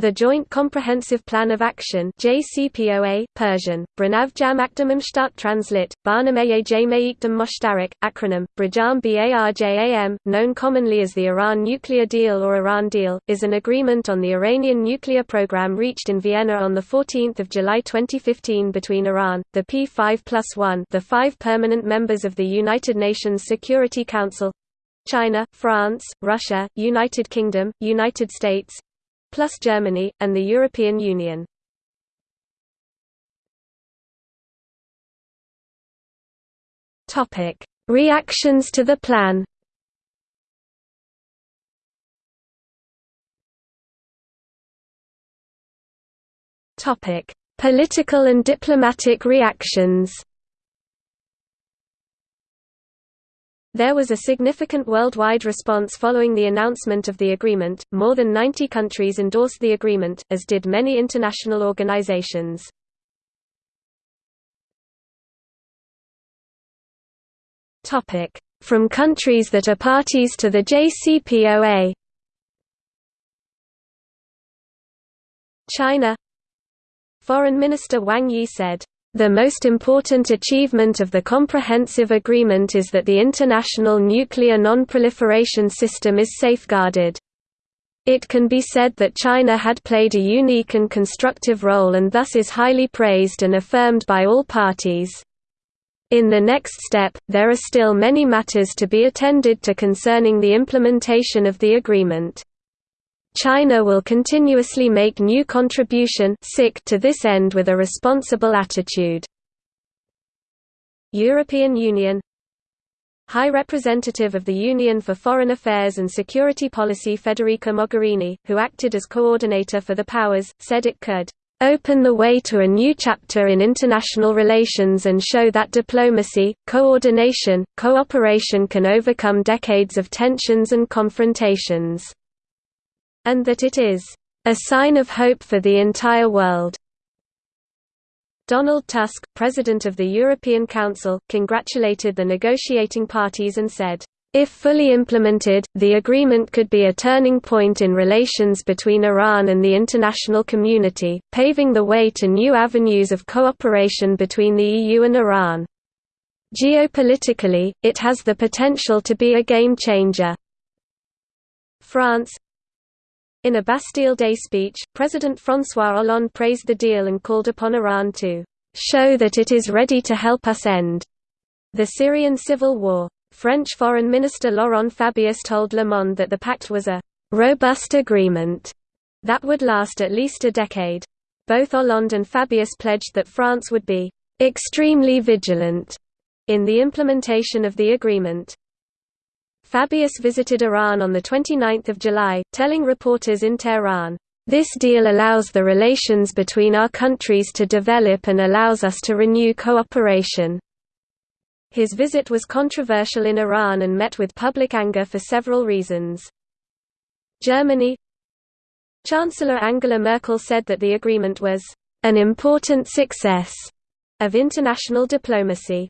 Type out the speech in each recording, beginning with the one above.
The Joint Comprehensive Plan of Action JCPOA, Persian, Branav Jam Akdamimshtat Translit, Barnameye Jamaikdam Moshtarak, acronym, Brajam Barjam, known commonly as the Iran Nuclear Deal or Iran Deal, is an agreement on the Iranian nuclear program reached in Vienna on 14 July 2015 between Iran, the P5 plus 1 the five permanent members of the United Nations Security Council, China, France, Russia, United Kingdom, United States, plus Germany, and the European Union. Reactions to the plan. Political and diplomatic reactions There was a significant worldwide response following the announcement of the agreement. More than 90 countries endorsed the agreement, as did many international organizations. Topic: From countries that are parties to the JCPOA. China Foreign Minister Wang Yi said, the most important achievement of the comprehensive agreement is that the international nuclear non-proliferation system is safeguarded. It can be said that China had played a unique and constructive role and thus is highly praised and affirmed by all parties. In the next step, there are still many matters to be attended to concerning the implementation of the agreement. China will continuously make new contribution to this end with a responsible attitude. European Union High Representative of the Union for Foreign Affairs and Security Policy Federica Mogherini, who acted as coordinator for the powers, said it could open the way to a new chapter in international relations and show that diplomacy, coordination, cooperation can overcome decades of tensions and confrontations and that it is a sign of hope for the entire world. Donald Tusk, President of the European Council, congratulated the negotiating parties and said, if fully implemented, the agreement could be a turning point in relations between Iran and the international community, paving the way to new avenues of cooperation between the EU and Iran. Geopolitically, it has the potential to be a game changer. France in a Bastille Day speech, President François Hollande praised the deal and called upon Iran to show that it is ready to help us end the Syrian civil war. French Foreign Minister Laurent Fabius told Le Monde that the pact was a robust agreement that would last at least a decade. Both Hollande and Fabius pledged that France would be extremely vigilant in the implementation of the agreement. Fabius visited Iran on 29 July, telling reporters in Tehran, "...this deal allows the relations between our countries to develop and allows us to renew cooperation." His visit was controversial in Iran and met with public anger for several reasons. Germany Chancellor Angela Merkel said that the agreement was an important success of international diplomacy.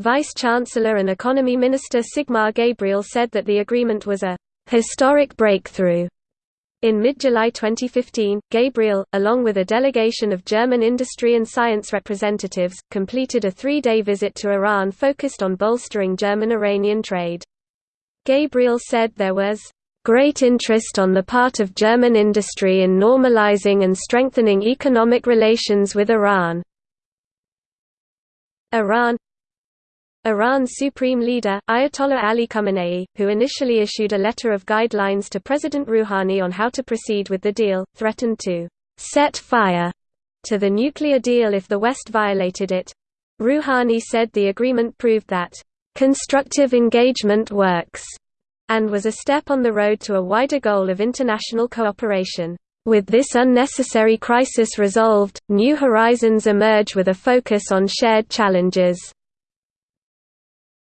Vice-Chancellor and Economy Minister Sigmar Gabriel said that the agreement was a «historic breakthrough». In mid-July 2015, Gabriel, along with a delegation of German industry and science representatives, completed a three-day visit to Iran focused on bolstering German-Iranian trade. Gabriel said there was great interest on the part of German industry in normalizing and strengthening economic relations with Iran. Iran Iran's supreme leader, Ayatollah Ali Khamenei, who initially issued a letter of guidelines to President Rouhani on how to proceed with the deal, threatened to set fire to the nuclear deal if the West violated it. Rouhani said the agreement proved that constructive engagement works and was a step on the road to a wider goal of international cooperation. With this unnecessary crisis resolved, new horizons emerge with a focus on shared challenges.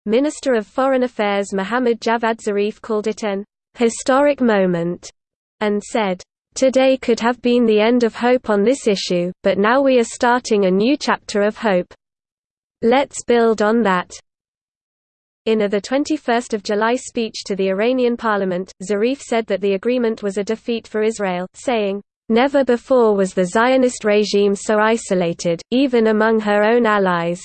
Minister of Foreign Affairs Mohammad Javad Zarif called it an historic moment and said, Today could have been the end of hope on this issue, but now we are starting a new chapter of hope. Let's build on that. In a 21 July speech to the Iranian parliament, Zarif said that the agreement was a defeat for Israel, saying, "...never before was the Zionist regime so isolated, even among her own allies."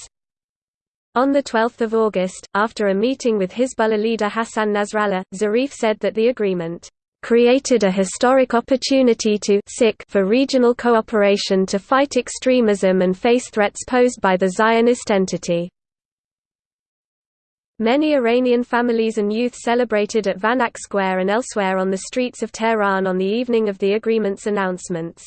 On 12 August, after a meeting with Hezbollah leader Hassan Nasrallah, Zarif said that the agreement created a historic opportunity to for regional cooperation to fight extremism and face threats posed by the Zionist entity. Many Iranian families and youth celebrated at Vanak Square and elsewhere on the streets of Tehran on the evening of the agreement's announcements.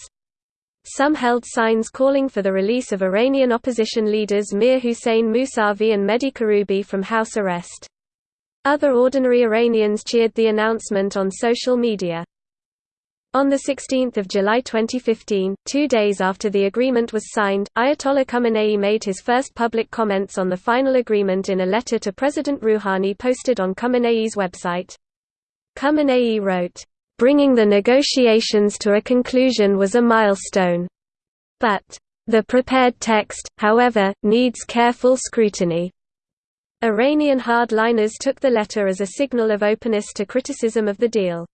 Some held signs calling for the release of Iranian opposition leaders Mir Hussein Mousavi and Mehdi Karoubi from house arrest. Other ordinary Iranians cheered the announcement on social media. On 16 July 2015, two days after the agreement was signed, Ayatollah Khamenei made his first public comments on the final agreement in a letter to President Rouhani posted on Khamenei's website. Khamenei wrote, "...bringing the negotiations to a conclusion was a milestone. But, the prepared text, however, needs careful scrutiny." Iranian hardliners took the letter as a signal of openness to criticism of the deal.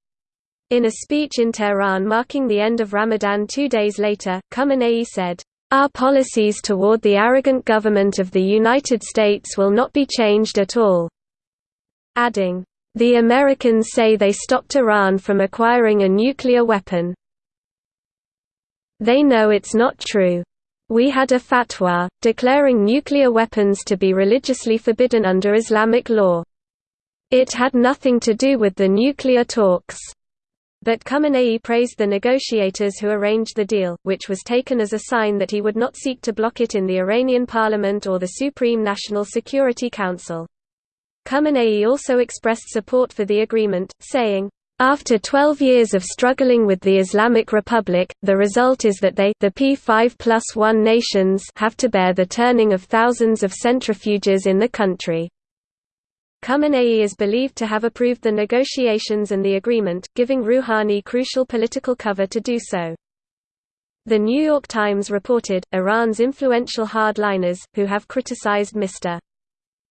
In a speech in Tehran marking the end of Ramadan two days later, Khamenei said, "...our policies toward the arrogant government of the United States will not be changed at all." Adding, "...the Americans say they stopped Iran from acquiring a nuclear weapon. They know it's not true. We had a fatwa, declaring nuclear weapons to be religiously forbidden under Islamic law. It had nothing to do with the nuclear talks." But Khamenei praised the negotiators who arranged the deal, which was taken as a sign that he would not seek to block it in the Iranian parliament or the Supreme National Security Council. Khamenei also expressed support for the agreement, saying, after 12 years of struggling with the Islamic Republic, the result is that they the P5 plus 1 nations have to bear the turning of thousands of centrifuges in the country. Khamenei is believed to have approved the negotiations and the agreement, giving Rouhani crucial political cover to do so. The New York Times reported, Iran's influential hardliners, who have criticized Mr.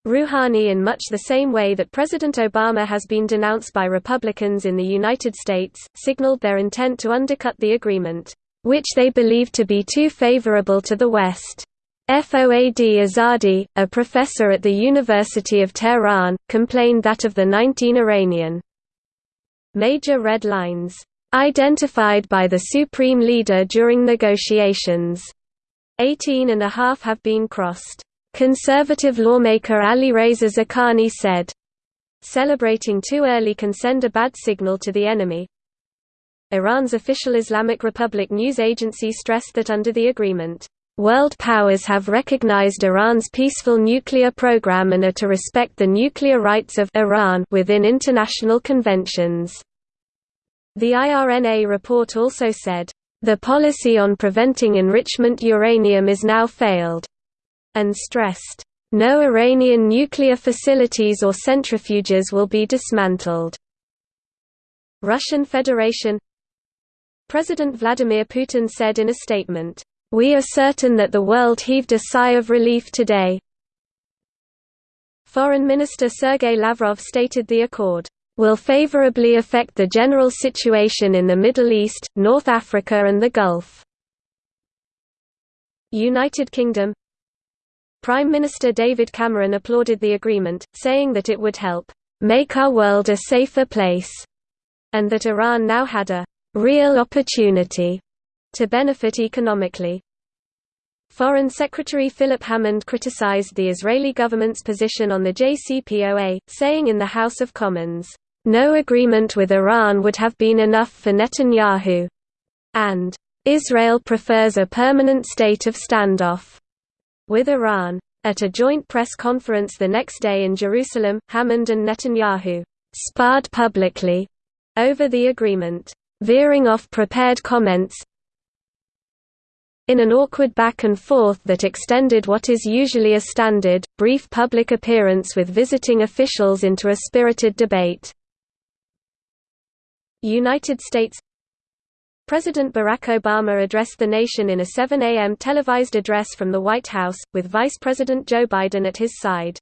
Rouhani in much the same way that President Obama has been denounced by Republicans in the United States, signaled their intent to undercut the agreement, which they believe to be too favorable to the West. Foad Izadi, a professor at the University of Tehran, complained that of the 19 Iranian major red lines identified by the supreme leader during negotiations. 18 and a half have been crossed. Conservative lawmaker Alireza Zakani said, Celebrating too early can send a bad signal to the enemy. Iran's official Islamic Republic news agency stressed that under the agreement, World powers have recognized Iran's peaceful nuclear program and are to respect the nuclear rights of Iran within international conventions. The IRNA report also said, "...the policy on preventing enrichment uranium is now failed," and stressed, "...no Iranian nuclear facilities or centrifuges will be dismantled." Russian Federation President Vladimir Putin said in a statement, we are certain that the world heaved a sigh of relief today. Foreign Minister Sergei Lavrov stated the accord will favorably affect the general situation in the Middle East, North Africa and the Gulf. United Kingdom Prime Minister David Cameron applauded the agreement, saying that it would help make our world a safer place, and that Iran now had a real opportunity to benefit economically. Foreign Secretary Philip Hammond criticized the Israeli government's position on the JCPOA, saying in the House of Commons, "...no agreement with Iran would have been enough for Netanyahu," and "...Israel prefers a permanent state of standoff." With Iran. At a joint press conference the next day in Jerusalem, Hammond and Netanyahu sparred publicly over the agreement, veering off prepared comments, in an awkward back and forth that extended what is usually a standard, brief public appearance with visiting officials into a spirited debate. United States President Barack Obama addressed the nation in a 7 a.m. televised address from the White House, with Vice President Joe Biden at his side.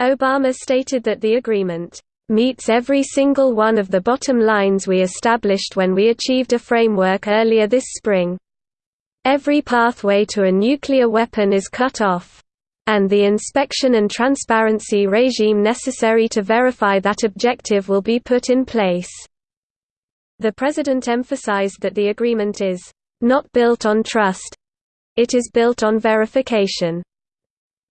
Obama stated that the agreement meets every single one of the bottom lines we established when we achieved a framework earlier this spring. Every pathway to a nuclear weapon is cut off and the inspection and transparency regime necessary to verify that objective will be put in place. The President emphasized that the agreement is not built on trust. It is built on verification.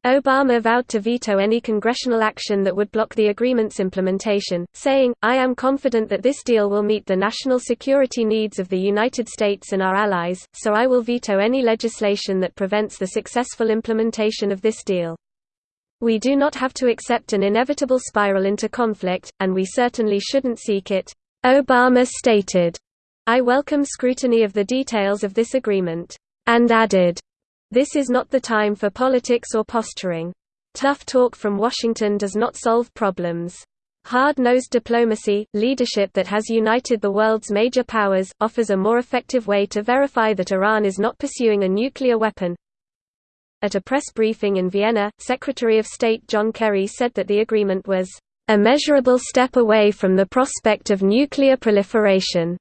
Obama vowed to veto any congressional action that would block the agreement's implementation, saying, I am confident that this deal will meet the national security needs of the United States and our allies, so I will veto any legislation that prevents the successful implementation of this deal. We do not have to accept an inevitable spiral into conflict, and we certainly shouldn't seek it. Obama stated, I welcome scrutiny of the details of this agreement, and added, this is not the time for politics or posturing. Tough talk from Washington does not solve problems. Hard-nosed diplomacy, leadership that has united the world's major powers, offers a more effective way to verify that Iran is not pursuing a nuclear weapon. At a press briefing in Vienna, Secretary of State John Kerry said that the agreement was a measurable step away from the prospect of nuclear proliferation,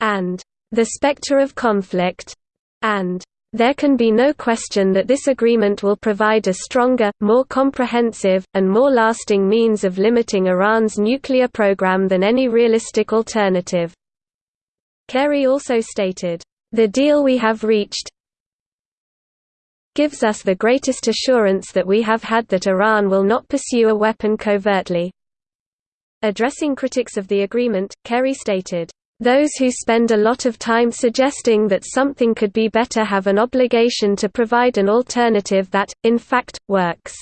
and the specter of conflict, and there can be no question that this agreement will provide a stronger, more comprehensive, and more lasting means of limiting Iran's nuclear program than any realistic alternative. Kerry also stated, "...the deal we have reached gives us the greatest assurance that we have had that Iran will not pursue a weapon covertly." Addressing critics of the agreement, Kerry stated, those who spend a lot of time suggesting that something could be better have an obligation to provide an alternative that, in fact, works.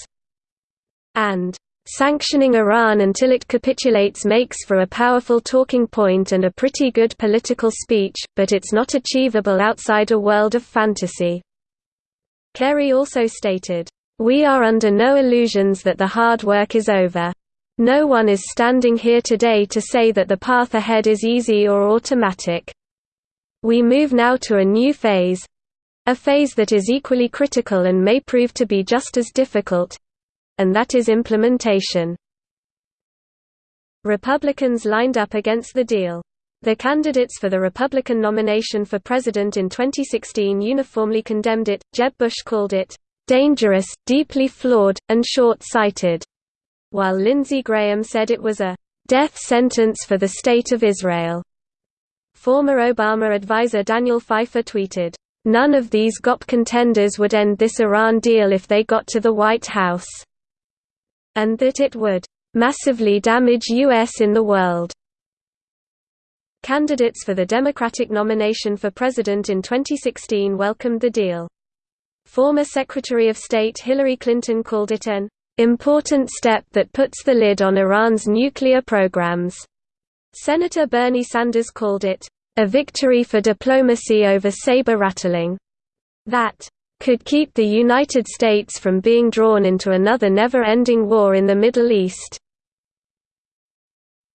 And Sanctioning Iran until it capitulates makes for a powerful talking point and a pretty good political speech, but it's not achievable outside a world of fantasy." Kerry also stated, "...we are under no illusions that the hard work is over. No one is standing here today to say that the path ahead is easy or automatic. We move now to a new phase a phase that is equally critical and may prove to be just as difficult and that is implementation. Republicans lined up against the deal. The candidates for the Republican nomination for president in 2016 uniformly condemned it. Jeb Bush called it dangerous, deeply flawed, and short-sighted while Lindsey Graham said it was a death sentence for the State of Israel. Former Obama advisor Daniel Pfeiffer tweeted, None of these GOP contenders would end this Iran deal if they got to the White House. And that it would massively damage U.S. in the world. Candidates for the Democratic nomination for president in 2016 welcomed the deal. Former Secretary of State Hillary Clinton called it an important step that puts the lid on Iran's nuclear programs. Senator Bernie Sanders called it, a victory for diplomacy over saber-rattling, that could keep the United States from being drawn into another never-ending war in the Middle East.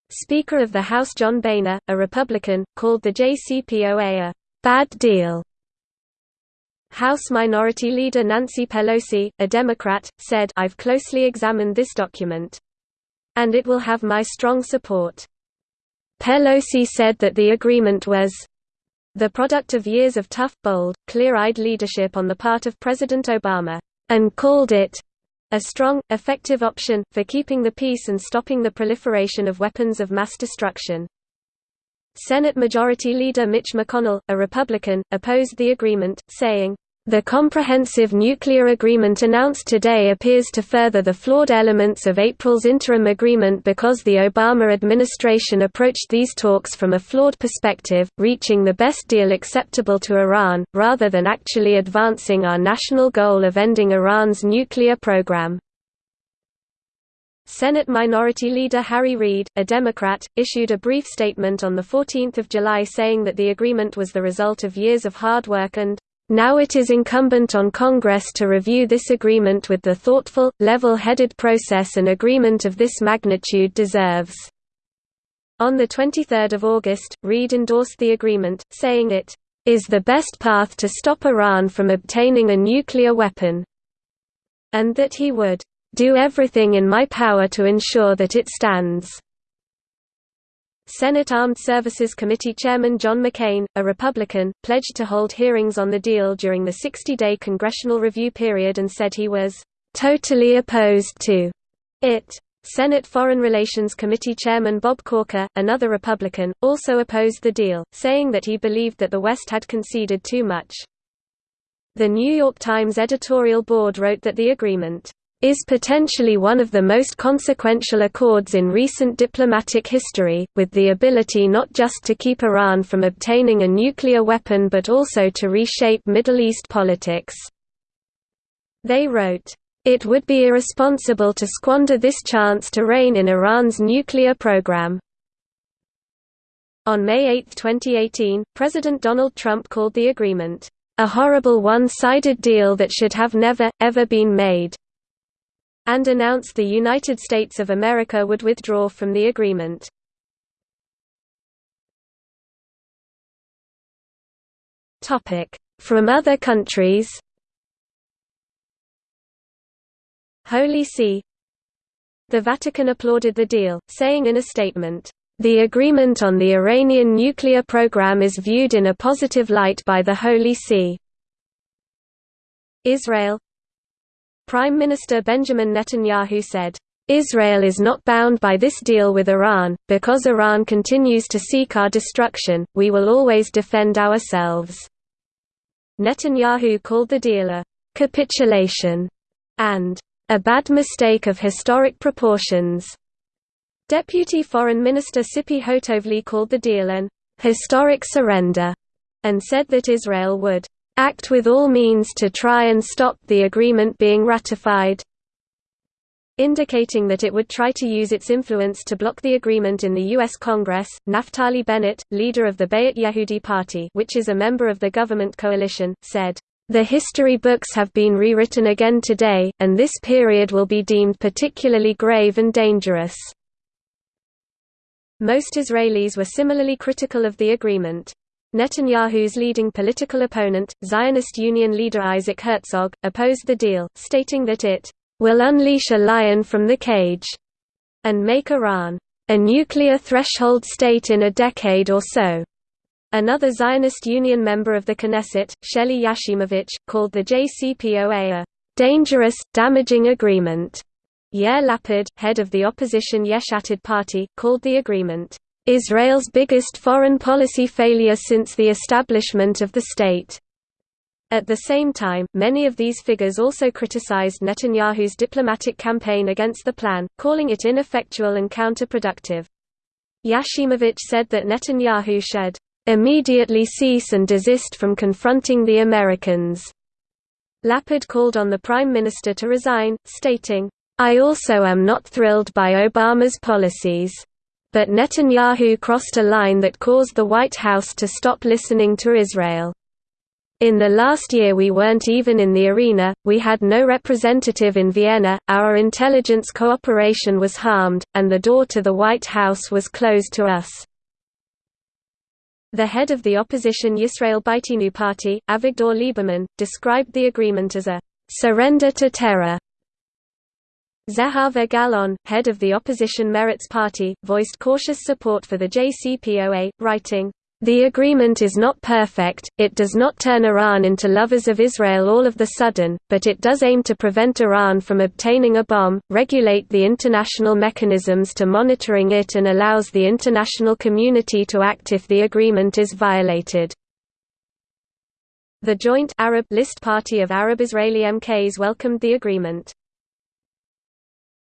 Speaker of the House John Boehner, a Republican, called the JCPOA a «bad deal» House Minority Leader Nancy Pelosi, a Democrat, said I've closely examined this document. And it will have my strong support. Pelosi said that the agreement was the product of years of tough, bold, clear-eyed leadership on the part of President Obama, and called it a strong, effective option, for keeping the peace and stopping the proliferation of weapons of mass destruction. Senate Majority Leader Mitch McConnell, a Republican, opposed the agreement, saying, the comprehensive nuclear agreement announced today appears to further the flawed elements of April's interim agreement because the Obama administration approached these talks from a flawed perspective, reaching the best deal acceptable to Iran, rather than actually advancing our national goal of ending Iran's nuclear program. Senate Minority Leader Harry Reid, a Democrat, issued a brief statement on 14 July saying that the agreement was the result of years of hard work and now it is incumbent on Congress to review this agreement with the thoughtful, level-headed process an agreement of this magnitude deserves. On 23 August, Reid endorsed the agreement, saying it is the best path to stop Iran from obtaining a nuclear weapon, and that he would do everything in my power to ensure that it stands." Senate Armed Services Committee Chairman John McCain, a Republican, pledged to hold hearings on the deal during the 60-day congressional review period and said he was "...totally opposed to it." Senate Foreign Relations Committee Chairman Bob Corker, another Republican, also opposed the deal, saying that he believed that the West had conceded too much. The New York Times editorial board wrote that the agreement is potentially one of the most consequential accords in recent diplomatic history, with the ability not just to keep Iran from obtaining a nuclear weapon but also to reshape Middle East politics. They wrote, it would be irresponsible to squander this chance to rein in Iran's nuclear program. On May 8, 2018, President Donald Trump called the agreement, "...a horrible one-sided deal that should have never, ever been made," and announced the United States of America would withdraw from the agreement. From other countries Holy See The Vatican applauded the deal, saying in a statement, "...the agreement on the Iranian nuclear program is viewed in a positive light by the Holy See." Israel Prime Minister Benjamin Netanyahu said, Israel is not bound by this deal with Iran, because Iran continues to seek our destruction, we will always defend ourselves." Netanyahu called the deal a «capitulation» and a bad mistake of historic proportions. Deputy Foreign Minister Tzipi Hotovely called the deal an historic surrender and said that Israel would act with all means to try and stop the agreement being ratified indicating that it would try to use its influence to block the agreement in the U.S. Congress. Naftali Bennett, leader of the Bayit Yehudi Party which is a member of the government coalition, said, the history books have been rewritten again today, and this period will be deemed particularly grave and dangerous. Most Israelis were similarly critical of the agreement. Netanyahu's leading political opponent, Zionist Union leader Isaac Herzog, opposed the deal, stating that it will unleash a lion from the cage and make Iran a nuclear threshold state in a decade or so. Another Zionist Union member of the Knesset, Shelly Yachimovich, called the JCPOA a dangerous, damaging agreement. Yair Lapid, head of the opposition Yesh Atid party, called the agreement, "...Israel's biggest foreign policy failure since the establishment of the state." At the same time, many of these figures also criticized Netanyahu's diplomatic campaign against the plan, calling it ineffectual and counterproductive. Yachimovich said that Netanyahu should immediately cease and desist from confronting the Americans. Lapid called on the Prime Minister to resign, stating, I also am not thrilled by Obama's policies. But Netanyahu crossed a line that caused the White House to stop listening to Israel. In the last year we weren't even in the arena, we had no representative in Vienna, our intelligence cooperation was harmed, and the door to the White House was closed to us. The head of the opposition Yisrael Beitenu party, Avigdor Lieberman, described the agreement as a surrender to terror. Zehava Galon, head of the opposition Meretz party, voiced cautious support for the JCPOA, writing, the agreement is not perfect, it does not turn Iran into lovers of Israel all of the sudden, but it does aim to prevent Iran from obtaining a bomb, regulate the international mechanisms to monitoring it and allows the international community to act if the agreement is violated. The joint Arab list party of Arab-Israeli MKs welcomed the agreement.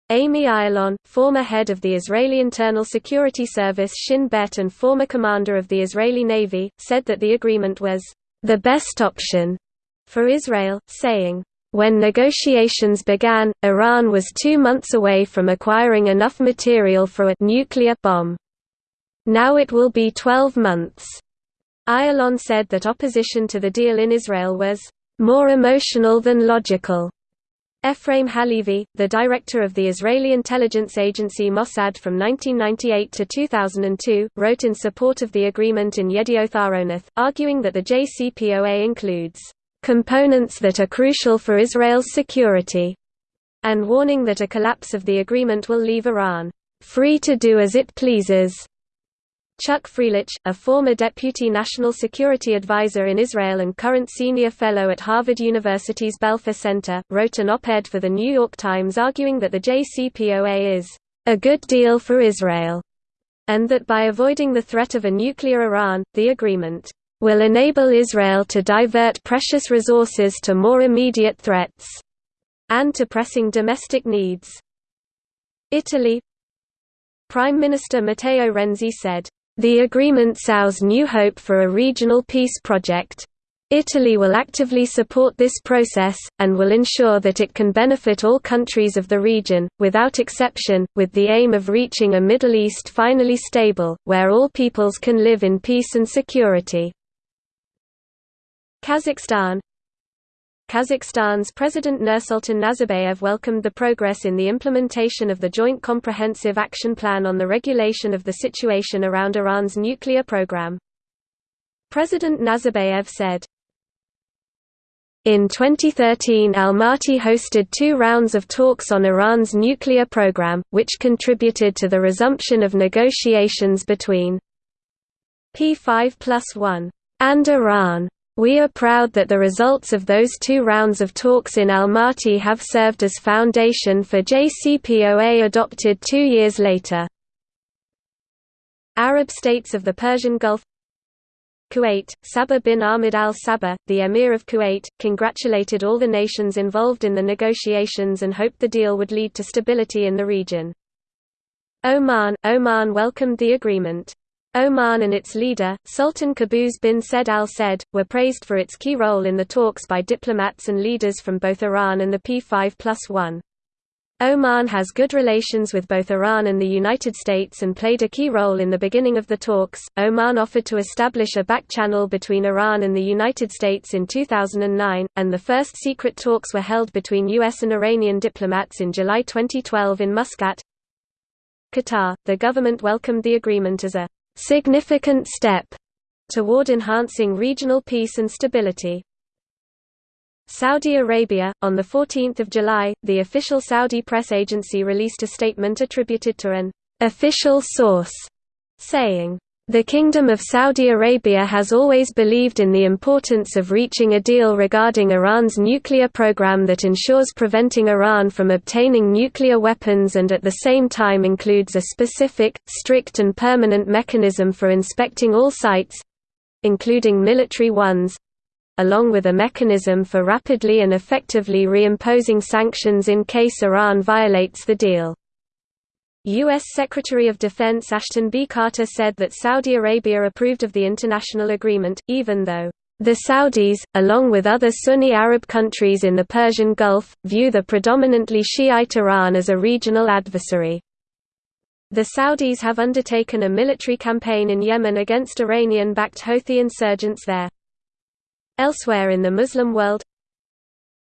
Ami Ayalon, former head of the Israeli Internal Security Service Shin Bet and former commander of the Israeli Navy, said that the agreement was the best option for Israel, saying, when negotiations began, Iran was two months away from acquiring enough material for a nuclear bomb. Now it will be 12 months. Ayalon said that opposition to the deal in Israel was more emotional than logical. Ephraim Halevi, the director of the Israeli intelligence agency Mossad from 1998 to 2002, wrote in support of the agreement in Yedioth Ahronoth, arguing that the JCPOA includes components that are crucial for Israel's security, and warning that a collapse of the agreement will leave Iran free to do as it pleases. Chuck Freilich, a former deputy national security advisor in Israel and current senior fellow at Harvard University's Belfer Center, wrote an op-ed for The New York Times arguing that the JCPOA is a good deal for Israel, and that by avoiding the threat of a nuclear Iran, the agreement will enable Israel to divert precious resources to more immediate threats and to pressing domestic needs. Italy Prime Minister Matteo Renzi said, the agreement sows new hope for a regional peace project. Italy will actively support this process, and will ensure that it can benefit all countries of the region, without exception, with the aim of reaching a Middle East finally stable, where all peoples can live in peace and security. Kazakhstan Kazakhstan's President Nursultan Nazarbayev welcomed the progress in the implementation of the Joint Comprehensive Action Plan on the regulation of the situation around Iran's nuclear program. President Nazarbayev said, in 2013 Almaty hosted two rounds of talks on Iran's nuclear program, which contributed to the resumption of negotiations between P5 plus 1 and Iran. We are proud that the results of those two rounds of talks in Almaty have served as foundation for JCPOA adopted two years later. Arab states of the Persian Gulf Kuwait, Sabah bin Ahmed al Sabah, the Emir of Kuwait, congratulated all the nations involved in the negotiations and hoped the deal would lead to stability in the region. Oman, Oman welcomed the agreement. Oman and its leader, Sultan Qaboos bin Said al Said, were praised for its key role in the talks by diplomats and leaders from both Iran and the P5 plus 1. Oman has good relations with both Iran and the United States and played a key role in the beginning of the talks. Oman offered to establish a back channel between Iran and the United States in 2009, and the first secret talks were held between U.S. and Iranian diplomats in July 2012 in Muscat. Qatar, the government welcomed the agreement as a significant step toward enhancing regional peace and stability. Saudi Arabia, on 14 July, the official Saudi press agency released a statement attributed to an official source, saying, the Kingdom of Saudi Arabia has always believed in the importance of reaching a deal regarding Iran's nuclear program that ensures preventing Iran from obtaining nuclear weapons and at the same time includes a specific, strict and permanent mechanism for inspecting all sites—including military ones—along with a mechanism for rapidly and effectively reimposing sanctions in case Iran violates the deal. U.S. Secretary of Defense Ashton B. Carter said that Saudi Arabia approved of the international agreement, even though the Saudis, along with other Sunni Arab countries in the Persian Gulf, view the predominantly Shiite Iran as a regional adversary. The Saudis have undertaken a military campaign in Yemen against Iranian-backed Houthi insurgents there. Elsewhere in the Muslim world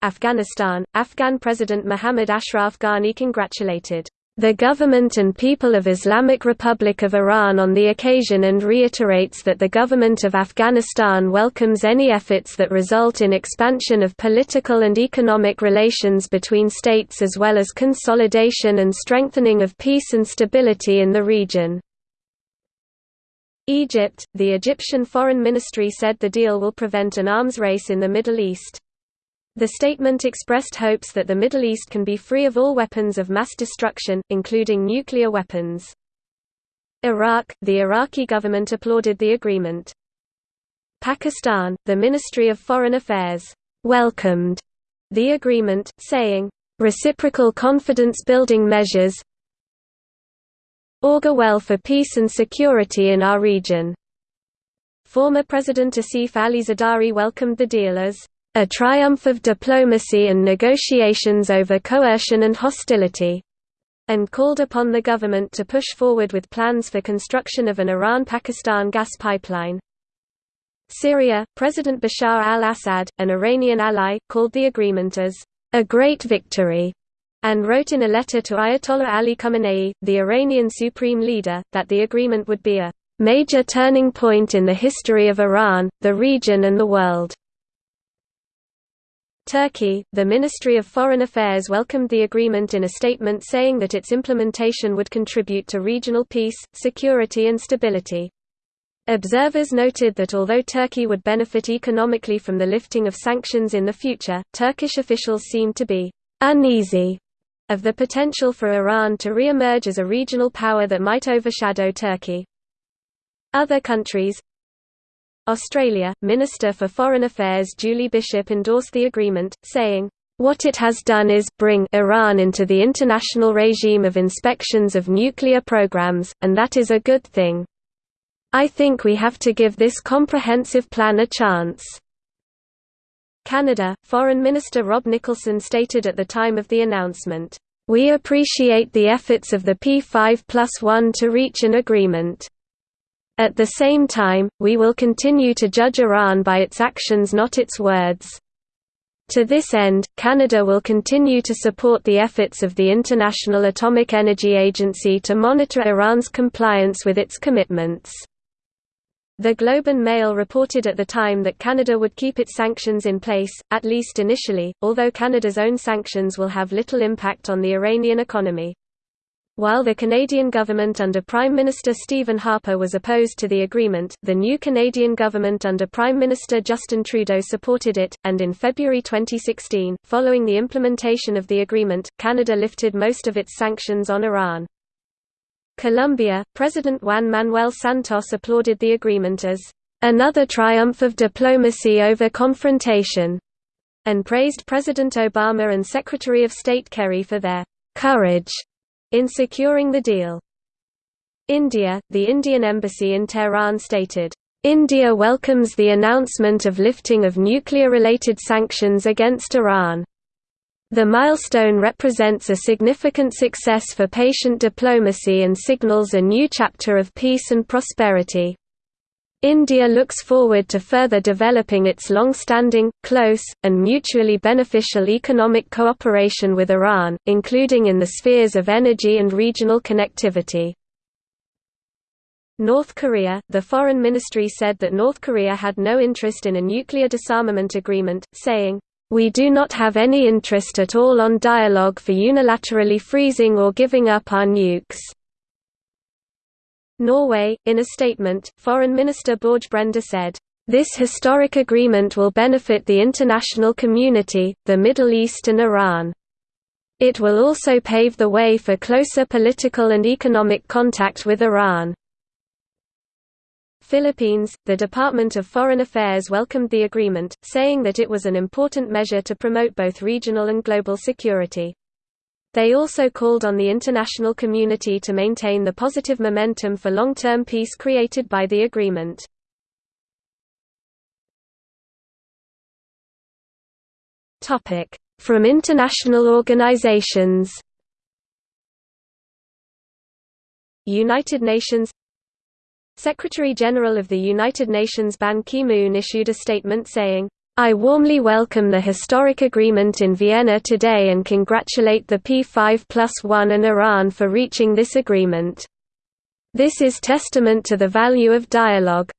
Afghanistan, Afghan President Mohammad Ashraf Ghani congratulated the government and people of Islamic Republic of Iran on the occasion and reiterates that the government of Afghanistan welcomes any efforts that result in expansion of political and economic relations between states as well as consolidation and strengthening of peace and stability in the region. Egypt, the Egyptian Foreign Ministry said the deal will prevent an arms race in the Middle East. The statement expressed hopes that the Middle East can be free of all weapons of mass destruction, including nuclear weapons. Iraq, the Iraqi government applauded the agreement. Pakistan, the Ministry of Foreign Affairs, welcomed the agreement, saying, reciprocal confidence-building measures augur well for peace and security in our region. Former President Asif Ali Zardari welcomed the deal as a triumph of diplomacy and negotiations over coercion and hostility, and called upon the government to push forward with plans for construction of an Iran-Pakistan gas pipeline. Syria, President Bashar al-Assad, an Iranian ally, called the agreement as a great victory, and wrote in a letter to Ayatollah Ali Khamenei, the Iranian supreme leader, that the agreement would be a major turning point in the history of Iran, the region and the world. Turkey, the Ministry of Foreign Affairs welcomed the agreement in a statement saying that its implementation would contribute to regional peace, security and stability. Observers noted that although Turkey would benefit economically from the lifting of sanctions in the future, Turkish officials seemed to be uneasy of the potential for Iran to re-emerge as a regional power that might overshadow Turkey. Other countries Australia, Minister for Foreign Affairs Julie Bishop endorsed the agreement, saying, "...what it has done is bring Iran into the international regime of inspections of nuclear programs, and that is a good thing. I think we have to give this comprehensive plan a chance." Canada, Foreign Minister Rob Nicholson stated at the time of the announcement, "...we appreciate the efforts of the P5 plus 1 to reach an agreement." At the same time, we will continue to judge Iran by its actions not its words. To this end, Canada will continue to support the efforts of the International Atomic Energy Agency to monitor Iran's compliance with its commitments. The Globe and Mail reported at the time that Canada would keep its sanctions in place, at least initially, although Canada's own sanctions will have little impact on the Iranian economy. While the Canadian government under Prime Minister Stephen Harper was opposed to the agreement, the new Canadian government under Prime Minister Justin Trudeau supported it, and in February 2016, following the implementation of the agreement, Canada lifted most of its sanctions on Iran. Colombia, President Juan Manuel Santos applauded the agreement as another triumph of diplomacy over confrontation, and praised President Obama and Secretary of State Kerry for their courage in securing the deal. India, the Indian embassy in Tehran stated, India welcomes the announcement of lifting of nuclear-related sanctions against Iran. The milestone represents a significant success for patient diplomacy and signals a new chapter of peace and prosperity. India looks forward to further developing its long-standing, close, and mutually beneficial economic cooperation with Iran, including in the spheres of energy and regional connectivity. North Korea – The Foreign Ministry said that North Korea had no interest in a nuclear disarmament agreement, saying, "...we do not have any interest at all on dialogue for unilaterally freezing or giving up our nukes." Norway, in a statement, Foreign Minister Børge Brende said, "...this historic agreement will benefit the international community, the Middle East and Iran. It will also pave the way for closer political and economic contact with Iran." Philippines, the Department of Foreign Affairs welcomed the agreement, saying that it was an important measure to promote both regional and global security. They also called on the international community to maintain the positive momentum for long-term peace created by the agreement. From international organizations United Nations Secretary-General of the United Nations Ban Ki-moon issued a statement saying, I warmly welcome the historic agreement in Vienna today and congratulate the P5 plus 1 and Iran for reaching this agreement. This is testament to the value of dialogue.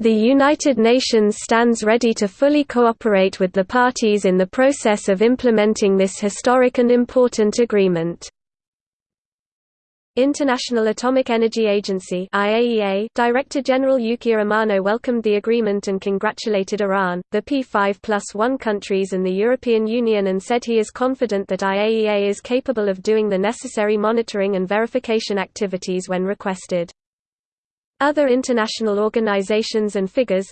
The United Nations stands ready to fully cooperate with the parties in the process of implementing this historic and important agreement. International Atomic Energy Agency IAEA Director General Yukiya Amano welcomed the agreement and congratulated Iran, the P5 plus 1 countries and the European Union and said he is confident that IAEA is capable of doing the necessary monitoring and verification activities when requested. Other international organizations and figures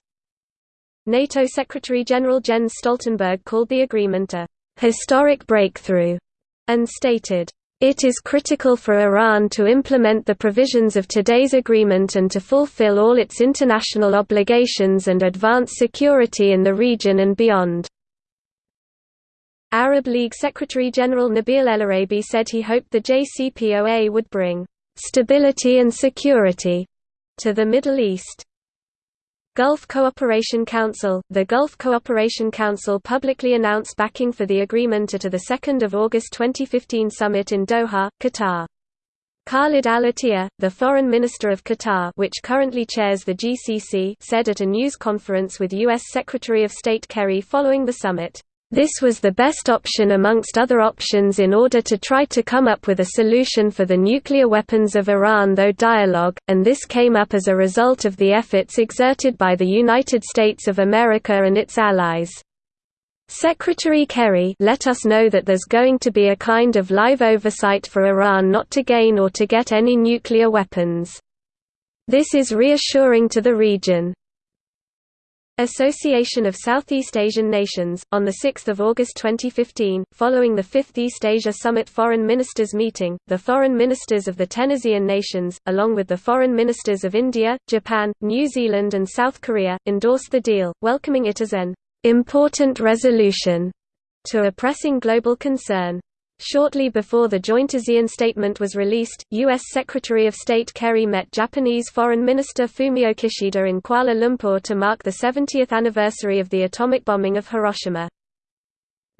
NATO Secretary-General Jens Stoltenberg called the agreement a «historic breakthrough» and stated, it is critical for Iran to implement the provisions of today's agreement and to fulfill all its international obligations and advance security in the region and beyond. Arab League Secretary-General Nabil El-Arabi said he hoped the JCPOA would bring «stability and security» to the Middle East. Gulf Cooperation Council The Gulf Cooperation Council publicly announced backing for the agreement at a 2 August 2015 summit in Doha, Qatar. Khalid al-Attiyah, the foreign minister of Qatar which currently chairs the GCC said at a news conference with U.S. Secretary of State Kerry following the summit, "...this was the best option amongst other options in order to try to come up with a solution for the nuclear weapons of Iran though dialogue, and this came up as a result of the efforts exerted by the United States of America and its allies." Secretary Kerry let us know that there's going to be a kind of live oversight for Iran not to gain or to get any nuclear weapons. This is reassuring to the region. Association of Southeast Asian Nations, on 6 August 2015, following the 5th East Asia Summit Foreign Ministers meeting, the foreign ministers of the ten ASEAN nations, along with the foreign ministers of India, Japan, New Zealand and South Korea, endorsed the deal, welcoming it as an important resolution to a pressing global concern. Shortly before the joint ASEAN statement was released, U.S. Secretary of State Kerry met Japanese Foreign Minister Fumio Kishida in Kuala Lumpur to mark the 70th anniversary of the atomic bombing of Hiroshima.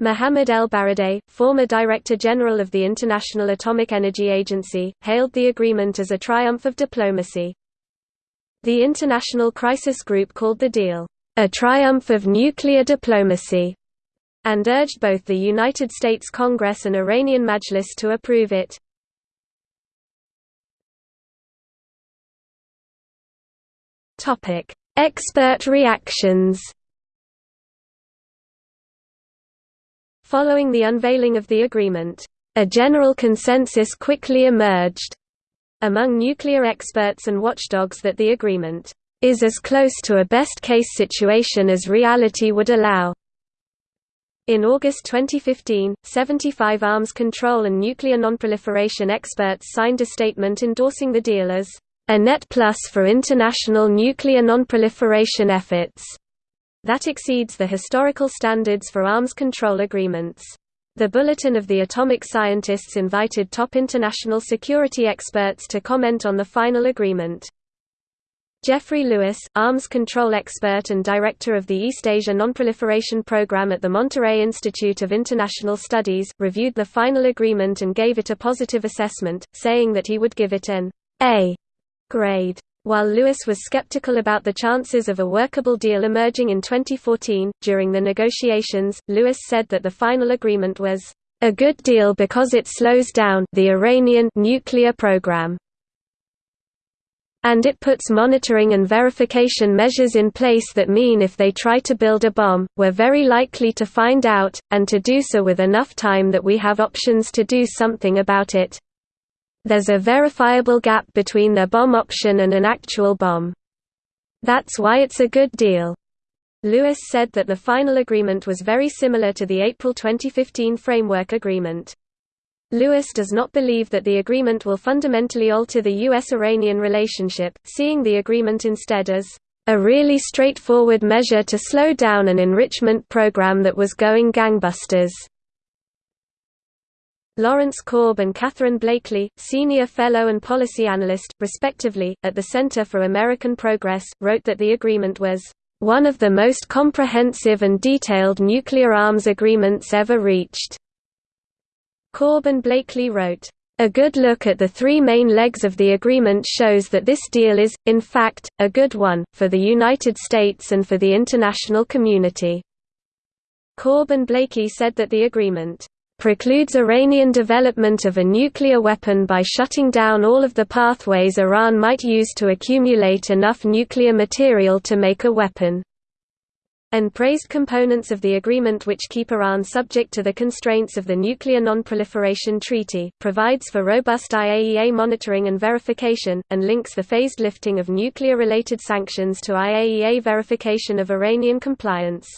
Mohamed El Baradei, former Director General of the International Atomic Energy Agency, hailed the agreement as a triumph of diplomacy. The International Crisis Group called the deal, a triumph of nuclear diplomacy, and urged both the United States Congress and Iranian Majlis to approve it. Expert reactions Following the unveiling of the agreement, a general consensus quickly emerged among nuclear experts and watchdogs that the agreement is as close to a best-case situation as reality would allow. In August 2015, 75 arms control and nuclear nonproliferation experts signed a statement endorsing the deal as a net plus for international nuclear nonproliferation efforts that exceeds the historical standards for arms control agreements. The Bulletin of the Atomic Scientists invited top international security experts to comment on the final agreement. Jeffrey Lewis, arms control expert and director of the East Asia Nonproliferation Program at the Monterey Institute of International Studies, reviewed the final agreement and gave it a positive assessment, saying that he would give it an A grade. While Lewis was skeptical about the chances of a workable deal emerging in 2014, during the negotiations, Lewis said that the final agreement was a good deal because it slows down the Iranian nuclear program and it puts monitoring and verification measures in place that mean if they try to build a bomb, we're very likely to find out, and to do so with enough time that we have options to do something about it. There's a verifiable gap between their bomb option and an actual bomb. That's why it's a good deal. Lewis said that the final agreement was very similar to the April 2015 Framework Agreement. Lewis does not believe that the agreement will fundamentally alter the U.S.-Iranian relationship, seeing the agreement instead as a really straightforward measure to slow down an enrichment program that was going gangbusters. Lawrence Korb and Katherine Blakeley, senior fellow and policy analyst, respectively, at the Center for American Progress, wrote that the agreement was one of the most comprehensive and detailed nuclear arms agreements ever reached. Korb and Blakeley wrote, a good look at the three main legs of the agreement shows that this deal is, in fact, a good one, for the United States and for the international community. Korb and Blakeley said that the agreement precludes Iranian development of a nuclear weapon by shutting down all of the pathways Iran might use to accumulate enough nuclear material to make a weapon and praised components of the agreement which keep Iran subject to the constraints of the Nuclear Non-Proliferation Treaty, provides for robust IAEA monitoring and verification, and links the phased lifting of nuclear-related sanctions to IAEA verification of Iranian compliance.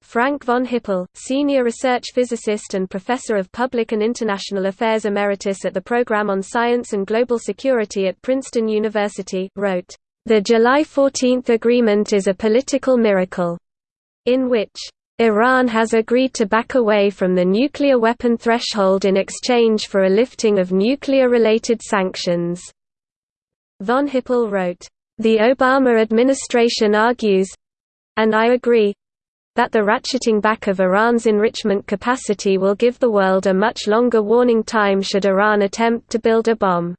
Frank von Hippel, senior research physicist and professor of public and international affairs emeritus at the Program on Science and Global Security at Princeton University, wrote, the July 14 agreement is a political miracle, in which Iran has agreed to back away from the nuclear weapon threshold in exchange for a lifting of nuclear-related sanctions. Von Hippel wrote, "...the Obama administration argues—and I agree that the ratcheting back of Iran's enrichment capacity will give the world a much longer warning time should Iran attempt to build a bomb.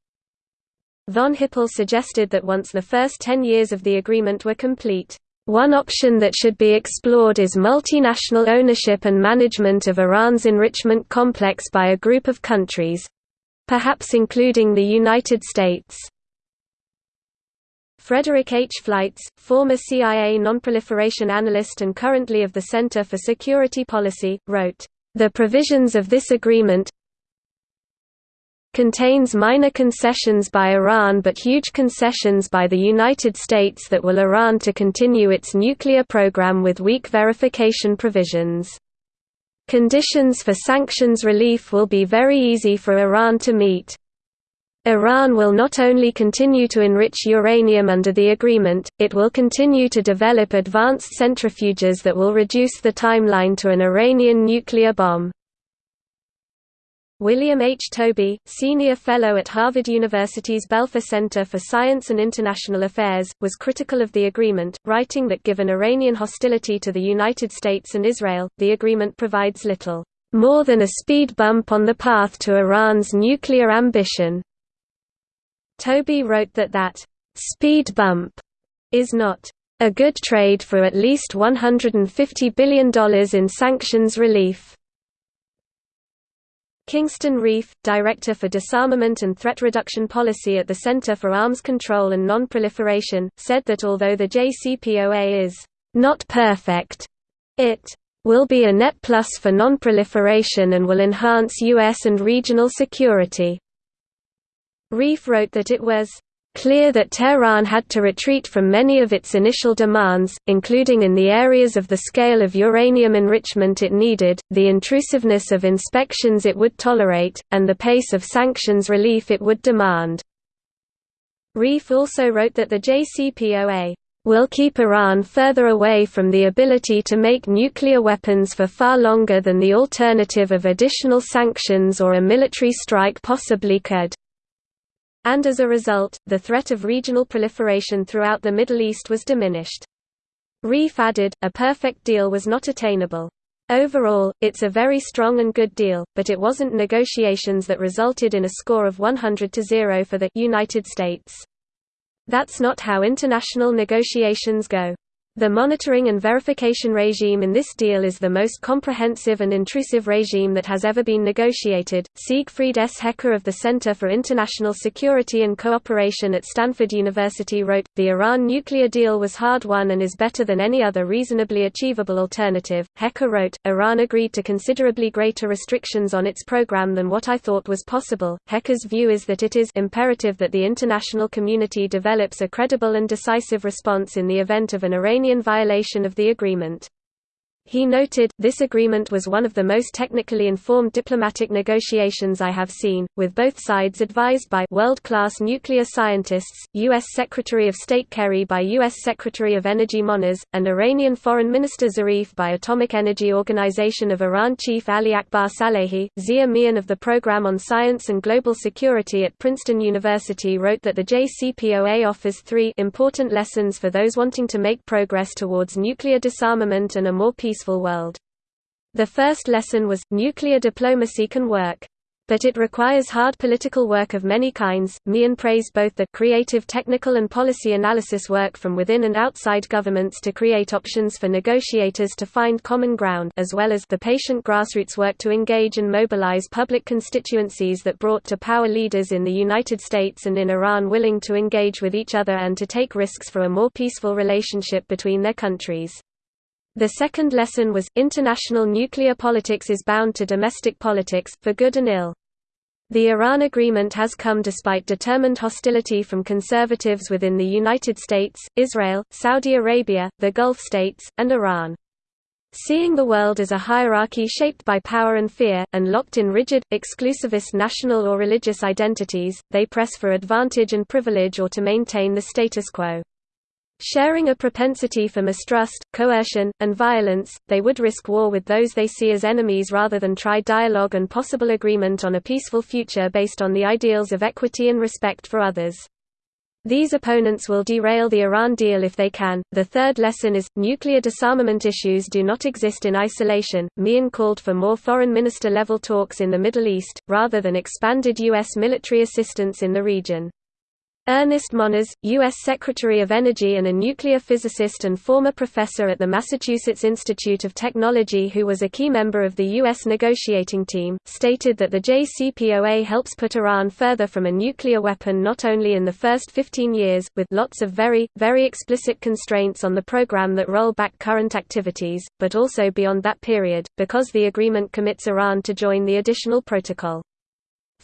Von Hippel suggested that once the first ten years of the agreement were complete, one option that should be explored is multinational ownership and management of Iran's enrichment complex by a group of countries—perhaps including the United States. Frederick H. Fleitz, former CIA nonproliferation analyst and currently of the Center for Security Policy, wrote, "...the provisions of this agreement contains minor concessions by Iran but huge concessions by the United States that will Iran to continue its nuclear program with weak verification provisions. Conditions for sanctions relief will be very easy for Iran to meet." Iran will not only continue to enrich uranium under the agreement, it will continue to develop advanced centrifuges that will reduce the timeline to an Iranian nuclear bomb. William H. Tobey, senior fellow at Harvard University's Belfer Center for Science and International Affairs, was critical of the agreement, writing that given Iranian hostility to the United States and Israel, the agreement provides little more than a speed bump on the path to Iran's nuclear ambition. Tobey wrote that that speed bump is not a good trade for at least $150 billion in sanctions relief. Kingston Reif, Director for Disarmament and Threat Reduction Policy at the Center for Arms Control and Non-Proliferation, said that although the JCPOA is not perfect, it will be a net plus for non-proliferation and will enhance U.S. and regional security. Reif wrote that it was clear that Tehran had to retreat from many of its initial demands, including in the areas of the scale of uranium enrichment it needed, the intrusiveness of inspections it would tolerate, and the pace of sanctions relief it would demand. Reif also wrote that the JCPOA will keep Iran further away from the ability to make nuclear weapons for far longer than the alternative of additional sanctions or a military strike possibly could. And as a result, the threat of regional proliferation throughout the Middle East was diminished. Reif added, a perfect deal was not attainable. Overall, it's a very strong and good deal, but it wasn't negotiations that resulted in a score of 100 to 0 for the United States. That's not how international negotiations go. The monitoring and verification regime in this deal is the most comprehensive and intrusive regime that has ever been negotiated. Siegfried S. Hecker of the Center for International Security and Cooperation at Stanford University wrote The Iran nuclear deal was hard won and is better than any other reasonably achievable alternative. Hecker wrote Iran agreed to considerably greater restrictions on its program than what I thought was possible. Hecker's view is that it is imperative that the international community develops a credible and decisive response in the event of an Iranian Iranian violation of the agreement. He noted, this agreement was one of the most technically informed diplomatic negotiations I have seen, with both sides advised by world-class nuclear scientists, U.S. Secretary of State Kerry by U.S. Secretary of Energy Moniz, and Iranian Foreign Minister Zarif by Atomic Energy Organization of Iran Chief Ali Akbar Salehi. Zia Mian of the Program on Science and Global Security at Princeton University wrote that the JCPOA offers three important lessons for those wanting to make progress towards nuclear disarmament and a more peaceful peaceful world. The first lesson was, nuclear diplomacy can work. But it requires hard political work of many kinds. Mian praised both the creative technical and policy analysis work from within and outside governments to create options for negotiators to find common ground as well as the patient grassroots work to engage and mobilize public constituencies that brought to power leaders in the United States and in Iran willing to engage with each other and to take risks for a more peaceful relationship between their countries. The second lesson was, international nuclear politics is bound to domestic politics, for good and ill. The Iran agreement has come despite determined hostility from conservatives within the United States, Israel, Saudi Arabia, the Gulf states, and Iran. Seeing the world as a hierarchy shaped by power and fear, and locked in rigid, exclusivist national or religious identities, they press for advantage and privilege or to maintain the status quo. Sharing a propensity for mistrust, coercion, and violence, they would risk war with those they see as enemies rather than try dialogue and possible agreement on a peaceful future based on the ideals of equity and respect for others. These opponents will derail the Iran deal if they can. The third lesson is nuclear disarmament issues do not exist in isolation. Mian called for more foreign minister level talks in the Middle East, rather than expanded U.S. military assistance in the region. Ernest Moniz, U.S. Secretary of Energy and a nuclear physicist and former professor at the Massachusetts Institute of Technology who was a key member of the U.S. negotiating team, stated that the JCPOA helps put Iran further from a nuclear weapon not only in the first 15 years, with lots of very, very explicit constraints on the program that roll back current activities, but also beyond that period, because the agreement commits Iran to join the additional protocol.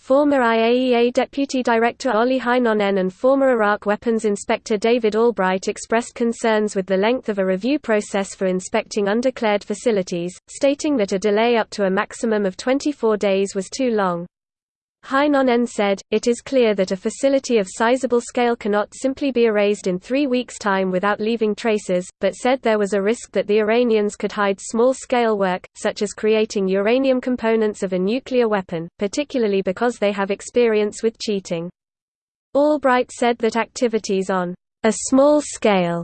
Former IAEA Deputy Director Olli Heinonen and former Iraq Weapons Inspector David Albright expressed concerns with the length of a review process for inspecting undeclared facilities, stating that a delay up to a maximum of 24 days was too long. Heinonen said, it is clear that a facility of sizable scale cannot simply be erased in three weeks' time without leaving traces, but said there was a risk that the Iranians could hide small-scale work, such as creating uranium components of a nuclear weapon, particularly because they have experience with cheating. Albright said that activities on a small scale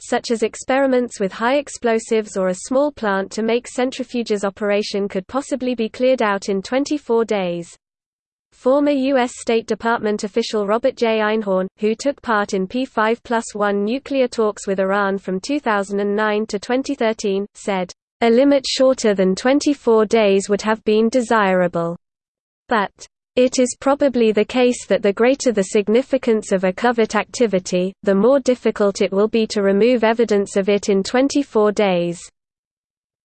such as experiments with high explosives or a small plant to make centrifuges operation could possibly be cleared out in 24 days. Former U.S. State Department official Robert J. Einhorn, who took part in P5 plus 1 nuclear talks with Iran from 2009 to 2013, said, "...a limit shorter than 24 days would have been desirable. But it is probably the case that the greater the significance of a covert activity, the more difficult it will be to remove evidence of it in 24 days."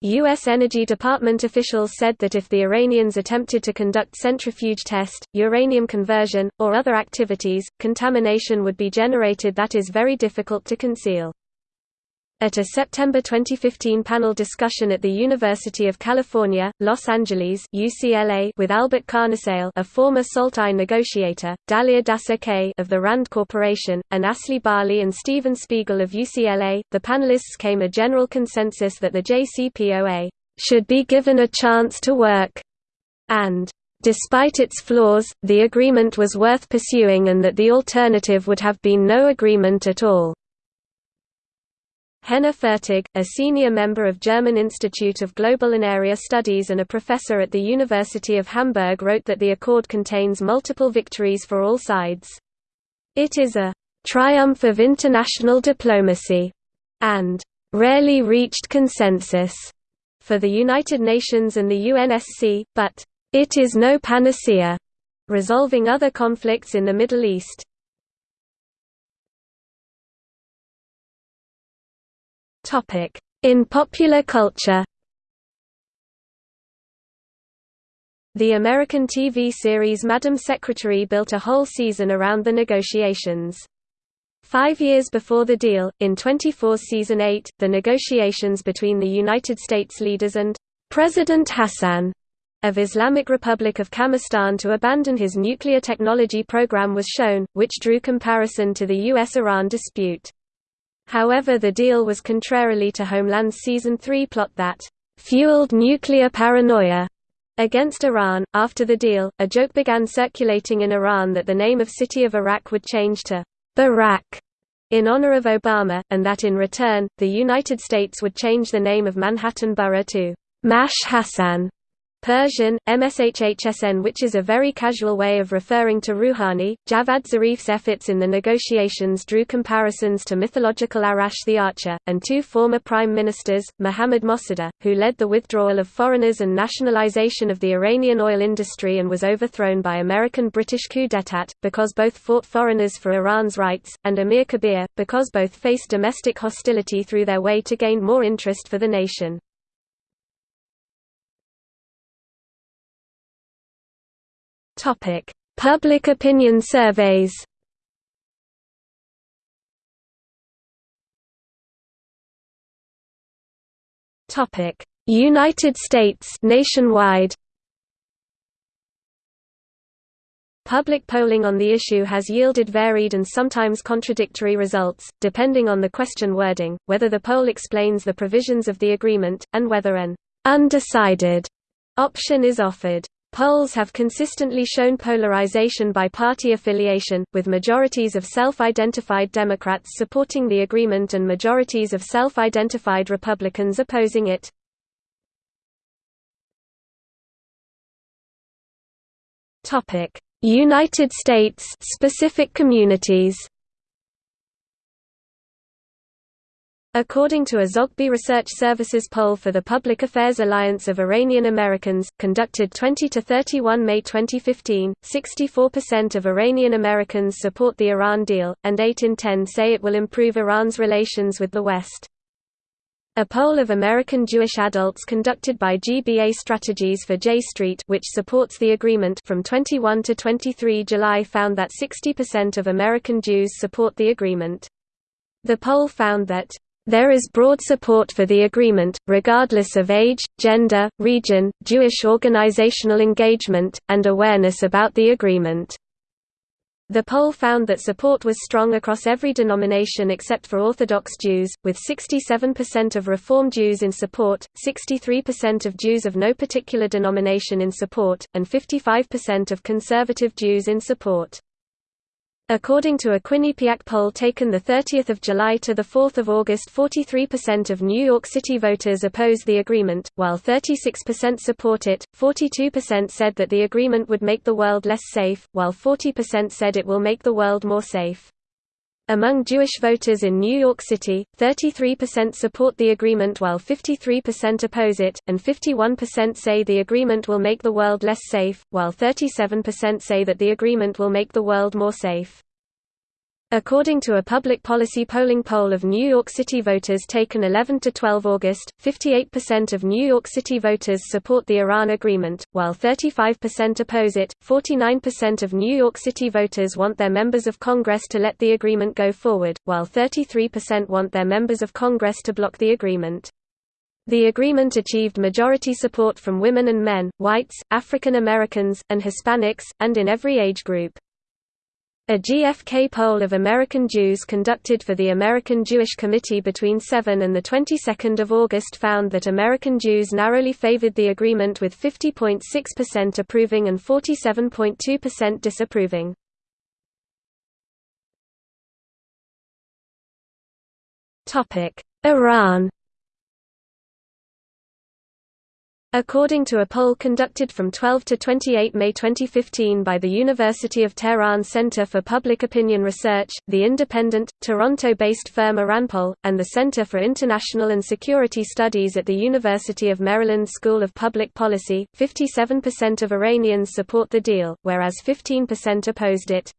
U.S. Energy Department officials said that if the Iranians attempted to conduct centrifuge test, uranium conversion, or other activities, contamination would be generated that is very difficult to conceal. At a September 2015 panel discussion at the University of California, Los Angeles UCLA with Albert Carnesale a former SALT-I negotiator, Dalia Dassa of the RAND Corporation, and Asli Bali and Steven Spiegel of UCLA, the panelists came a general consensus that the JCPOA should be given a chance to work, and Despite its flaws, the agreement was worth pursuing and that the alternative would have been no agreement at all. Henner Fürtig, a senior member of German Institute of Global and Area Studies and a professor at the University of Hamburg wrote that the accord contains multiple victories for all sides. It is a «triumph of international diplomacy» and «rarely reached consensus» for the United Nations and the UNSC, but «it is no panacea» resolving other conflicts in the Middle East. Topic: In popular culture. The American TV series Madam Secretary built a whole season around the negotiations. Five years before the deal, in 24 Season 8, the negotiations between the United States leaders and President Hassan of Islamic Republic of Kamistan to abandon his nuclear technology program was shown, which drew comparison to the U.S.-Iran dispute. However the deal was contrarily to Homeland's Season 3 plot that «fueled nuclear paranoia» against Iran. After the deal, a joke began circulating in Iran that the name of city of Arak would change to Barak in honor of Obama, and that in return, the United States would change the name of Manhattan Borough to Mash Hassan. Persian, MSHHSN which is a very casual way of referring to Rouhani. Javad Zarif's efforts in the negotiations drew comparisons to mythological Arash the Archer, and two former prime ministers, Mohammad Mossadegh, who led the withdrawal of foreigners and nationalization of the Iranian oil industry and was overthrown by American-British coup d'état, because both fought foreigners for Iran's rights, and Amir Kabir, because both faced domestic hostility through their way to gain more interest for the nation. Topic: Public opinion surveys. Topic: United States nationwide. Public polling on the issue has yielded varied and sometimes contradictory results, depending on the question wording, whether the poll explains the provisions of the agreement, and whether an undecided option is offered. Polls have consistently shown polarization by party affiliation, with majorities of self-identified Democrats supporting the agreement and majorities of self-identified Republicans opposing it. United States specific communities According to a Zogby Research Services poll for the Public Affairs Alliance of Iranian Americans, conducted 20–31 May 2015, 64% of Iranian Americans support the Iran deal, and 8 in 10 say it will improve Iran's relations with the West. A poll of American Jewish adults conducted by GBA Strategies for J Street which supports the agreement from 21 to 23 July found that 60% of American Jews support the agreement. The poll found that there is broad support for the agreement, regardless of age, gender, region, Jewish organizational engagement, and awareness about the agreement. The poll found that support was strong across every denomination except for Orthodox Jews, with 67% of Reform Jews in support, 63% of Jews of no particular denomination in support, and 55% of Conservative Jews in support. According to a Quinnipiac poll taken 30 July to 4 August 43% of New York City voters oppose the agreement, while 36% support it, 42% said that the agreement would make the world less safe, while 40% said it will make the world more safe. Among Jewish voters in New York City, 33% support the agreement while 53% oppose it, and 51% say the agreement will make the world less safe, while 37% say that the agreement will make the world more safe. According to a public policy polling poll of New York City voters taken 11 to 12 August, 58% of New York City voters support the Iran agreement, while 35% oppose it. 49% of New York City voters want their members of Congress to let the agreement go forward, while 33% want their members of Congress to block the agreement. The agreement achieved majority support from women and men, whites, African Americans, and Hispanics, and in every age group. A GFK poll of American Jews conducted for the American Jewish Committee between 7 and the 22nd of August found that American Jews narrowly favored the agreement with 50.6% approving and 47.2% disapproving. Iran According to a poll conducted from 12 to 28 May 2015 by the University of Tehran Center for Public Opinion Research, the independent, Toronto-based firm Iranpoll, and the Center for International and Security Studies at the University of Maryland School of Public Policy, 57% of Iranians support the deal, whereas 15% opposed it.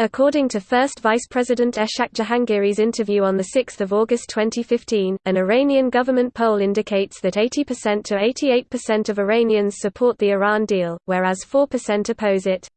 According to First Vice President Eshaq Jahangiri's interview on 6 August 2015, an Iranian government poll indicates that 80% to 88% of Iranians support the Iran deal, whereas 4% oppose it.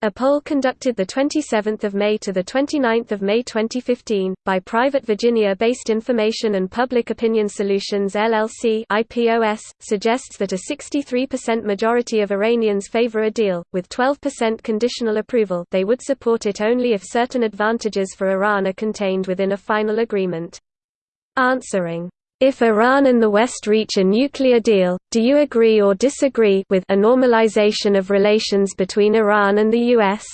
A poll conducted 27 May to 29 May 2015, by private Virginia-based Information and Public Opinion Solutions LLC IPOS, suggests that a 63% majority of Iranians favor a deal, with 12% conditional approval they would support it only if certain advantages for Iran are contained within a final agreement. Answering if Iran and the West reach a nuclear deal, do you agree or disagree with a normalization of relations between Iran and the U.S.?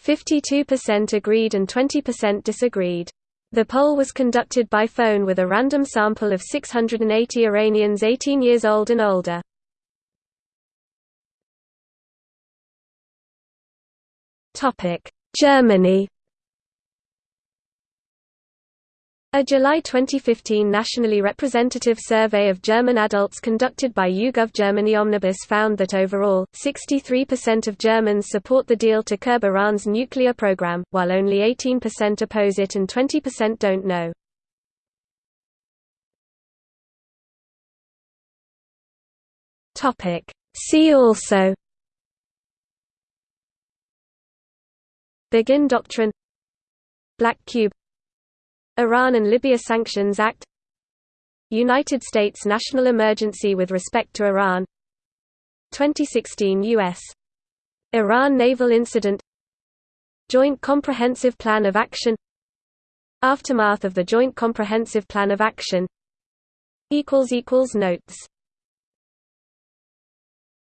52% agreed and 20% disagreed. The poll was conducted by phone with a random sample of 680 Iranians 18 years old and older. Germany A July 2015 nationally representative survey of German adults conducted by YouGov Germany Omnibus found that overall, 63% of Germans support the deal to curb Iran's nuclear program, while only 18% oppose it and 20% don't know. See also. Begin Doctrine. Black Cube Iran and Libya Sanctions Act United States national emergency with respect to Iran 2016 U.S. Iran naval incident Joint Comprehensive Plan of Action Aftermath of the Joint Comprehensive Plan of Action Notes